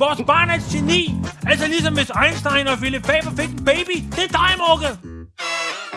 Vores barn er et geni. Altså ligesom hvis Einstein og Philip Faber fik en baby. Det er dig, Mugge.